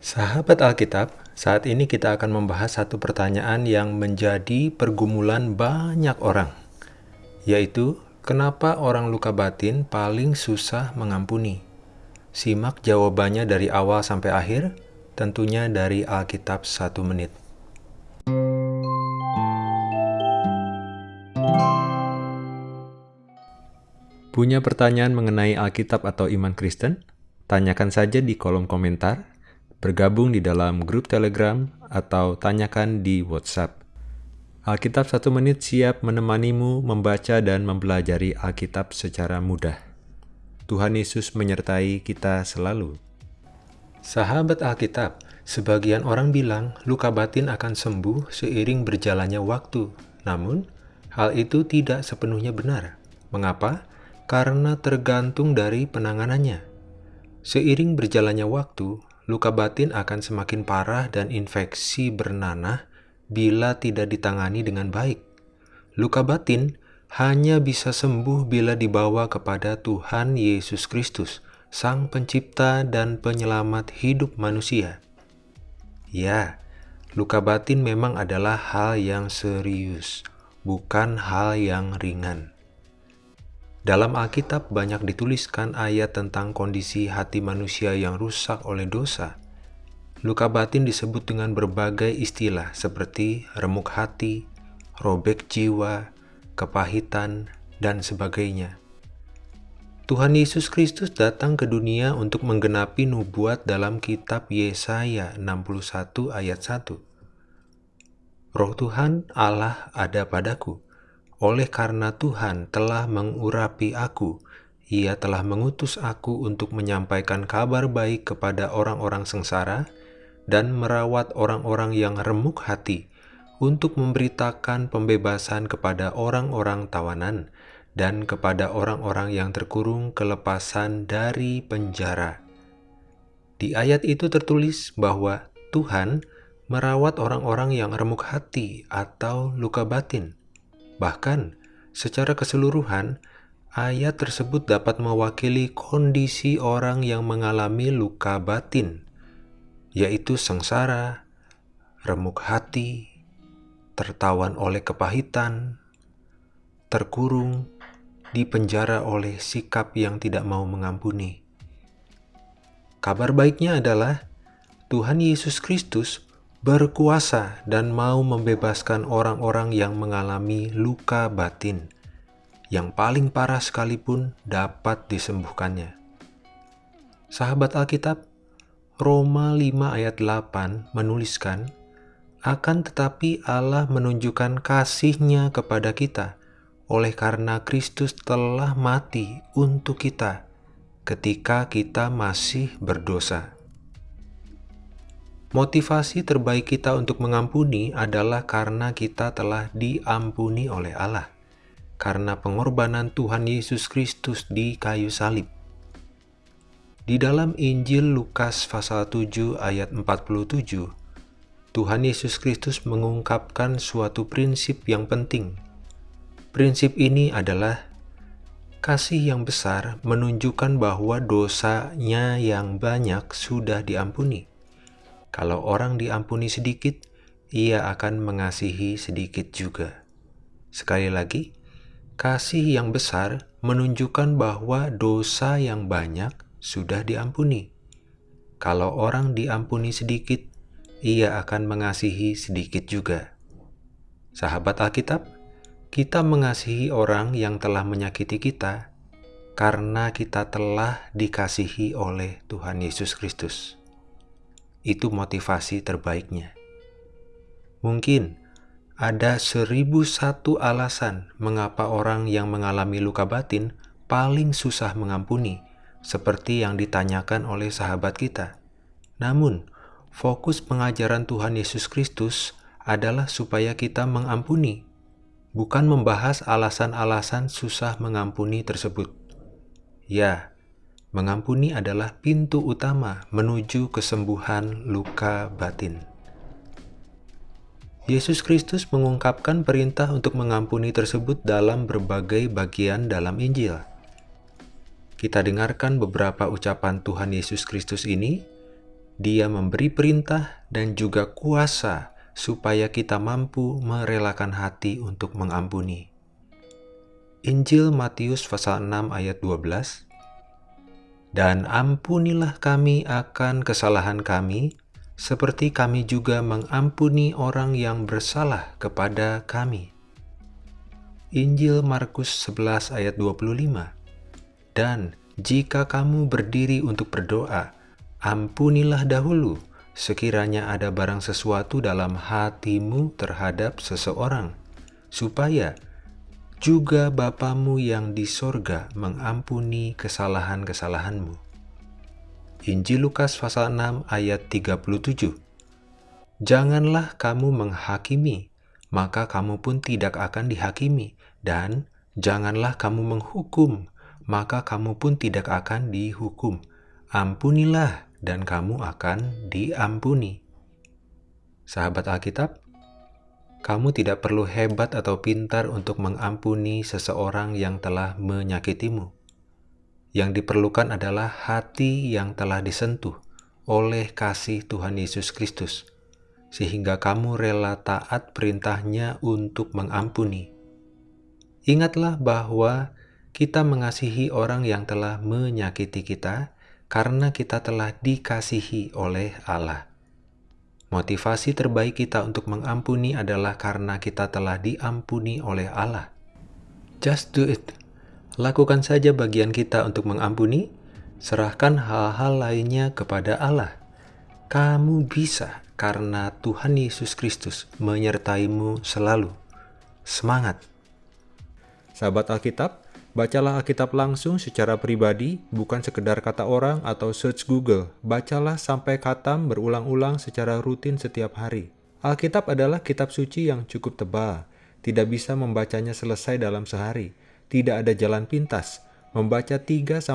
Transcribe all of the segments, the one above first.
Sahabat Alkitab, saat ini kita akan membahas satu pertanyaan yang menjadi pergumulan banyak orang, yaitu kenapa orang luka batin paling susah mengampuni? Simak jawabannya dari awal sampai akhir, tentunya dari Alkitab satu menit. Punya pertanyaan mengenai Alkitab atau iman Kristen? Tanyakan saja di kolom komentar bergabung di dalam grup Telegram, atau tanyakan di WhatsApp. Alkitab satu menit siap menemanimu membaca dan mempelajari Alkitab secara mudah. Tuhan Yesus menyertai kita selalu. Sahabat Alkitab, sebagian orang bilang luka batin akan sembuh seiring berjalannya waktu. Namun, hal itu tidak sepenuhnya benar. Mengapa? Karena tergantung dari penanganannya. Seiring berjalannya waktu, luka batin akan semakin parah dan infeksi bernanah bila tidak ditangani dengan baik. Luka batin hanya bisa sembuh bila dibawa kepada Tuhan Yesus Kristus, Sang Pencipta dan Penyelamat hidup manusia. Ya, luka batin memang adalah hal yang serius, bukan hal yang ringan. Dalam Alkitab banyak dituliskan ayat tentang kondisi hati manusia yang rusak oleh dosa. Luka batin disebut dengan berbagai istilah seperti remuk hati, robek jiwa, kepahitan, dan sebagainya. Tuhan Yesus Kristus datang ke dunia untuk menggenapi nubuat dalam kitab Yesaya 61 ayat 1. Roh Tuhan Allah ada padaku, oleh karena Tuhan telah mengurapi aku, ia telah mengutus aku untuk menyampaikan kabar baik kepada orang-orang sengsara dan merawat orang-orang yang remuk hati, untuk memberitakan pembebasan kepada orang-orang tawanan dan kepada orang-orang yang terkurung kelepasan dari penjara. Di ayat itu tertulis bahwa Tuhan merawat orang-orang yang remuk hati atau luka batin Bahkan, secara keseluruhan, ayat tersebut dapat mewakili kondisi orang yang mengalami luka batin, yaitu sengsara, remuk hati, tertawan oleh kepahitan, terkurung, dipenjara oleh sikap yang tidak mau mengampuni. Kabar baiknya adalah Tuhan Yesus Kristus berkuasa dan mau membebaskan orang-orang yang mengalami luka batin, yang paling parah sekalipun dapat disembuhkannya. Sahabat Alkitab, Roma 5 ayat 8 menuliskan, akan tetapi Allah menunjukkan kasihnya kepada kita, oleh karena Kristus telah mati untuk kita ketika kita masih berdosa. Motivasi terbaik kita untuk mengampuni adalah karena kita telah diampuni oleh Allah, karena pengorbanan Tuhan Yesus Kristus di kayu salib. Di dalam Injil Lukas pasal 7 ayat 47, Tuhan Yesus Kristus mengungkapkan suatu prinsip yang penting. Prinsip ini adalah kasih yang besar menunjukkan bahwa dosanya yang banyak sudah diampuni. Kalau orang diampuni sedikit, ia akan mengasihi sedikit juga. Sekali lagi, kasih yang besar menunjukkan bahwa dosa yang banyak sudah diampuni. Kalau orang diampuni sedikit, ia akan mengasihi sedikit juga. Sahabat Alkitab, kita mengasihi orang yang telah menyakiti kita karena kita telah dikasihi oleh Tuhan Yesus Kristus itu motivasi terbaiknya. Mungkin ada seribu satu alasan mengapa orang yang mengalami luka batin paling susah mengampuni, seperti yang ditanyakan oleh sahabat kita. Namun, fokus pengajaran Tuhan Yesus Kristus adalah supaya kita mengampuni, bukan membahas alasan-alasan susah mengampuni tersebut. Ya, Mengampuni adalah pintu utama menuju kesembuhan luka batin. Yesus Kristus mengungkapkan perintah untuk mengampuni tersebut dalam berbagai bagian dalam Injil. Kita dengarkan beberapa ucapan Tuhan Yesus Kristus ini Dia memberi perintah dan juga kuasa supaya kita mampu merelakan hati untuk mengampuni. Injil Matius pasal 6 ayat 12 Dan ampunilah kami akan kesalahan kami, seperti kami juga mengampuni orang yang bersalah kepada kami. Injil Markus 11 ayat 25 Dan jika kamu berdiri untuk berdoa, ampunilah dahulu sekiranya ada barang sesuatu dalam hatimu terhadap seseorang, supaya juga Bapamu yang di sorga mengampuni kesalahan-kesalahanmu. Injil Lukas pasal 6 ayat 37 Janganlah kamu menghakimi, maka kamu pun tidak akan dihakimi, dan janganlah kamu menghukum, maka kamu pun tidak akan dihukum. Ampunilah, dan kamu akan diampuni. Sahabat Alkitab, kamu tidak perlu hebat atau pintar untuk mengampuni seseorang yang telah menyakitimu. Yang diperlukan adalah hati yang telah disentuh oleh kasih Tuhan Yesus Kristus, sehingga kamu rela taat perintahnya untuk mengampuni. Ingatlah bahwa kita mengasihi orang yang telah menyakiti kita karena kita telah dikasihi oleh Allah. Motivasi terbaik kita untuk mengampuni adalah karena kita telah diampuni oleh Allah. Just do it. Lakukan saja bagian kita untuk mengampuni, serahkan hal-hal lainnya kepada Allah. Kamu bisa karena Tuhan Yesus Kristus menyertaimu selalu. Semangat! Sahabat Alkitab, Bacalah Alkitab langsung secara pribadi, bukan sekedar kata orang atau search Google. Bacalah sampai katam berulang-ulang secara rutin setiap hari. Alkitab adalah kitab suci yang cukup tebal. Tidak bisa membacanya selesai dalam sehari. Tidak ada jalan pintas. Membaca 3-4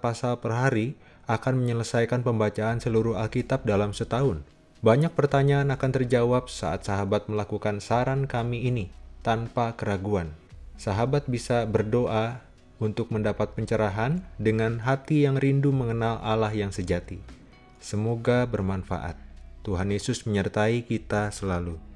pasal per hari akan menyelesaikan pembacaan seluruh Alkitab dalam setahun. Banyak pertanyaan akan terjawab saat sahabat melakukan saran kami ini tanpa keraguan sahabat bisa berdoa untuk mendapat pencerahan dengan hati yang rindu mengenal Allah yang sejati. Semoga bermanfaat. Tuhan Yesus menyertai kita selalu.